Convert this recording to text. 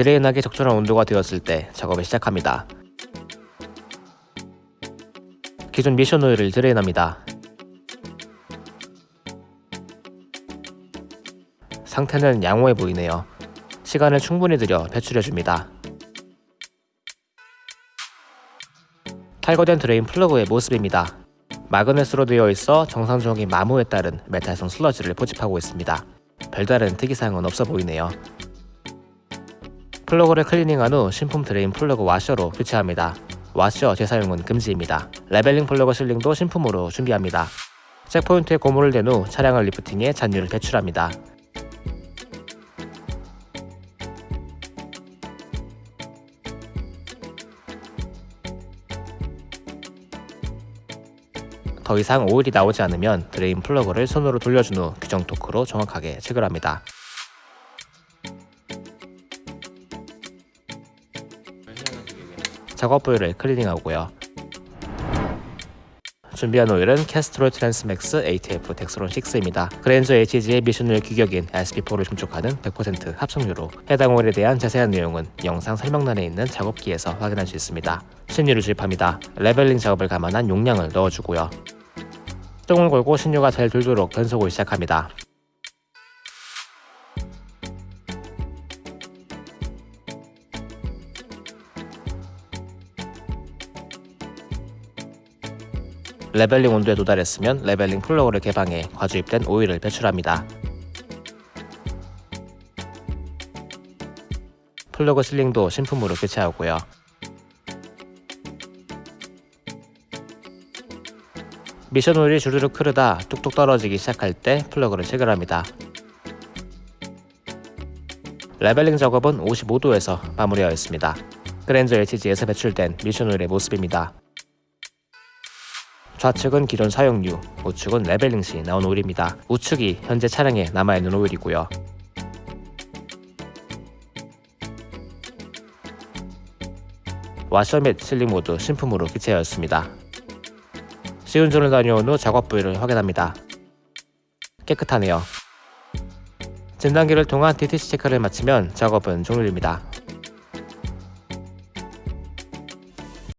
drain하기 적절한 온도가 되었을 때 작업을 시작합니다. 기존 미션 오일을 drain합니다. 상태는 양호해 보이네요. 시간을 충분히 들여 배출해줍니다. 탈거된 drain 플러그의 모습입니다. magnet으로 되어 있어 정상적인 마모에 따른 메탈성 슬러지를 포집하고 있습니다. 별다른 특이사항은 없어 보이네요. 플러그를 클리닝한 후 신품 drain 플러그 와셔로 교체합니다. 와셔 재사용은 금지입니다. leveling 플러그 sealing도 신품으로 준비합니다. checkpoint에 고무를 댄 후 차량을 lifting해 잔유를 배출합니다. 더 이상 오일이 나오지 않으면 drain 플러그를 손으로 돌려준 후 규정 토크로 정확하게 체결합니다. 작업 부위를 클리닝하고요. 준비한 오일은 Castrol Transmax ATF Dexron 6입니다. 그랜저 HG의 미션유 규격인 SP4를 충족하는 100% 합성유로 해당 오일에 대한 자세한 내용은 영상 설명란에 있는 작업기에서 확인할 수 있습니다. 신유를 주입합니다. leveling 작업을 감안한 용량을 넣어주고요. 시동을 걸고 신유가 잘 돌도록 변속을 시작합니다. leveling 온도에 도달했으면 leveling 플러그를 개방해 과주입된 오일을 배출합니다. 플러그 sealing도 신품으로 교체하고요. 미션 오일이 주르륵 흐르다 뚝뚝 떨어지기 시작할 때 플러그를 체결합니다. leveling 작업은 55도에서 마무리하였습니다. 그랜저 HG에서 배출된 미션 오일의 모습입니다. 좌측은 기존 사용유, 우측은 leveling 시 나온 오일입니다. 우측이 현재 차량에 남아있는 오일이고요. 와셔 및 실링 모두 신품으로 교체하였습니다. 시운전을 다녀온 후 작업 부위를 확인합니다. 깨끗하네요. 진단기를 통한 DTC 체크를 마치면 작업은 종료됩니다.